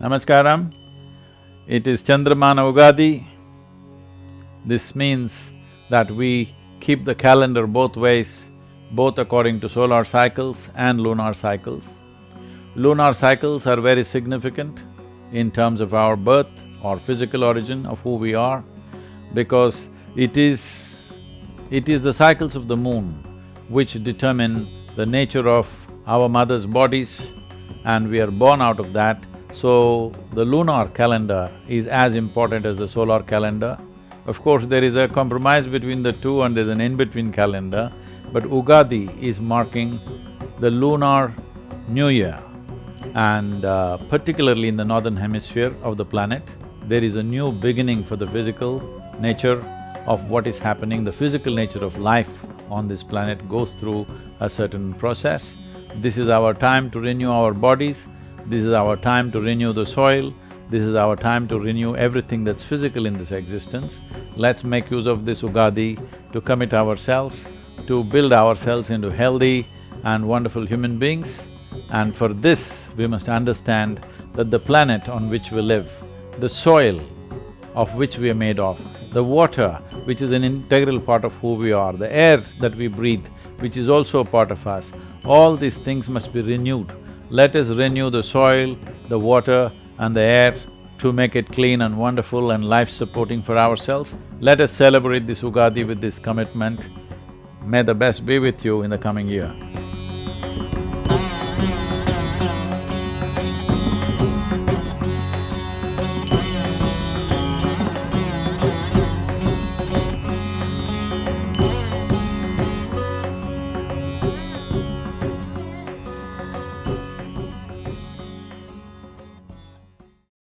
Namaskaram. It is Chandramana Ugadi. This means that we keep the calendar both ways, both according to solar cycles and lunar cycles. Lunar cycles are very significant in terms of our birth or physical origin of who we are because it is… it is the cycles of the moon which determine the nature of our mother's bodies and we are born out of that so, the lunar calendar is as important as the solar calendar. Of course, there is a compromise between the two and there's an in-between calendar, but Ugadi is marking the lunar new year. And uh, particularly in the northern hemisphere of the planet, there is a new beginning for the physical nature of what is happening, the physical nature of life on this planet goes through a certain process. This is our time to renew our bodies, this is our time to renew the soil, this is our time to renew everything that's physical in this existence. Let's make use of this Ugadi to commit ourselves, to build ourselves into healthy and wonderful human beings. And for this, we must understand that the planet on which we live, the soil of which we are made of, the water which is an integral part of who we are, the air that we breathe, which is also a part of us, all these things must be renewed let us renew the soil, the water and the air to make it clean and wonderful and life-supporting for ourselves. Let us celebrate this Ugadi with this commitment. May the best be with you in the coming year.